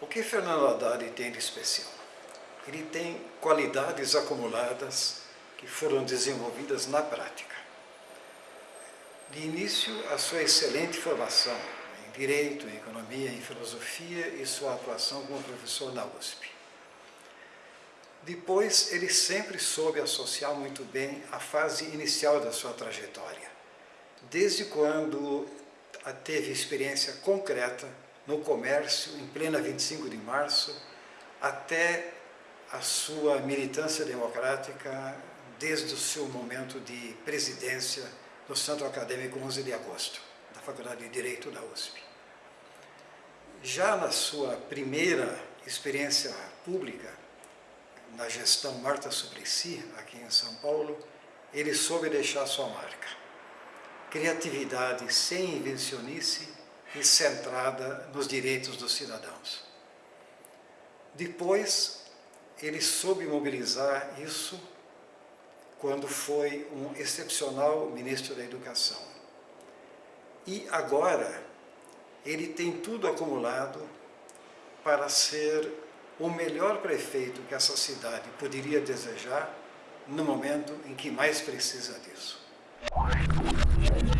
O que Fernando Haddad tem de especial? Ele tem qualidades acumuladas que foram desenvolvidas na prática. De início, a sua excelente formação em Direito, em Economia, em Filosofia e sua atuação como professor na USP. Depois, ele sempre soube associar muito bem a fase inicial da sua trajetória, desde quando teve experiência concreta no comércio em plena 25 de março, até a sua militância democrática desde o seu momento de presidência no Centro Acadêmico 11 de Agosto, da Faculdade de Direito da USP. Já na sua primeira experiência pública, na gestão Marta Suplicy, aqui em São Paulo, ele soube deixar sua marca. Criatividade sem invencionice e centrada nos direitos dos cidadãos. Depois, ele soube mobilizar isso quando foi um excepcional ministro da Educação. E agora, ele tem tudo acumulado para ser o melhor prefeito que essa cidade poderia desejar no momento em que mais precisa disso. Thank you.